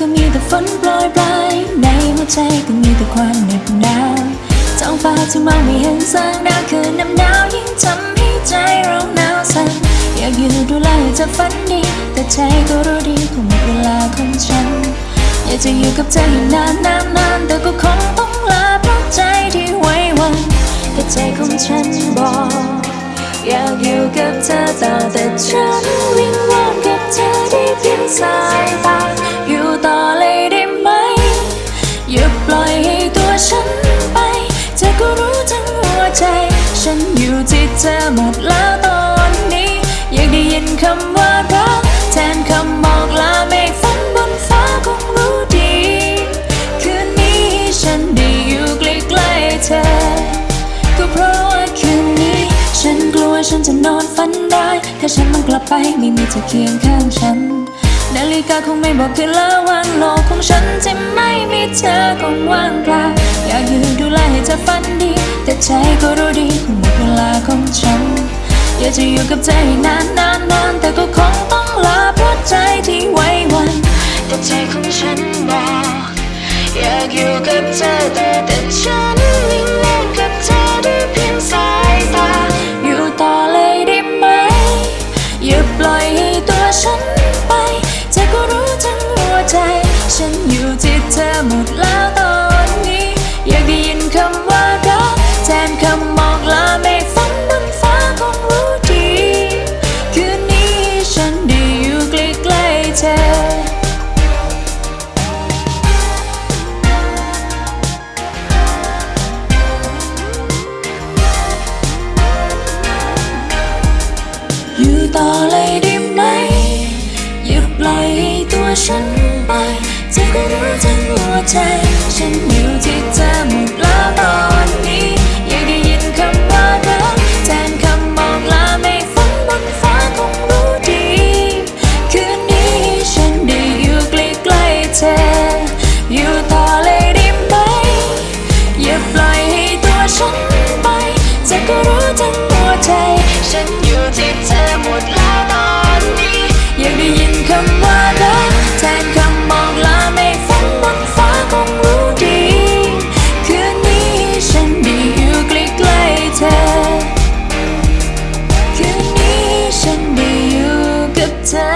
ก็มีแต่ฝนโปรยปลายในหัวใจก็มีแต่ความเหน็บหนาวท้องฟ้าที่มองไม่เห็นแสงดาวคืนน้ำหนาวยิ่งทำให้ใจเราหนาวสั่นอยากอยู่ดูแลให้เธอฝันดี แต่ใจก็รู้ดีคงหมดเวลาของฉัน อยากจะอยู่กับเธอให้นานนานนานแต่ก็คงต้องลาเพราะใจที่ไว้วันแต่ใจของฉันบอกอยากอยู่กับเธอต่อแต่ฉันวิงวอน ฉันไป เธอก็รู้ทั้งหัวใจ ฉันอยู่ที่เธอหมดแล้วตอนนี้ อยากได้ยินคำว่ารักแทนคำบอกลาเมฆฝนบนฟ้าคงรู้ดี คืนนี้ฉันได้อยู่ใกล้ๆเธอ ก็เพราะว่าคืนนี้ ฉันกลัวฉันจะนอนฝันร้ายถ้าฉันมันกลับไปไม่มีเธอเคียงข้างฉันนาฬิกาคงไม่บอกคืนละวันโลกของฉันที่ไม่มีเธอคงว่างเปล่า เธอฝันดี แต่ใจก็รู้ดีคงหมดเวลาของฉัน อยากจะอยู่กับเธอให้นานนานนานแต่ก็คงต้องลาเพราะใจที่ไว้วัน แต่ใจของฉันบอก อยากอยู่กับเธอแต่แต่ฉัน ต่อเลยได้ไหม อย่าปล่อยให้ตัวฉันไปจะก็รู้ทั้งหัวใจ ฉันอยู่ที่เธอหมดแล้วตอนนี้ อยากได้ยินคำว่ารักแทนคำบอกลาไม่ฟังบนฟ้าคงรู้ดี คืนนี้ฉันได้อยู่ใกล้ๆเธอ อยู่ต่อเลยได้ไหม อย่าปล่อยให้ตัวฉันไปจะก็รู้ทั้ง pretend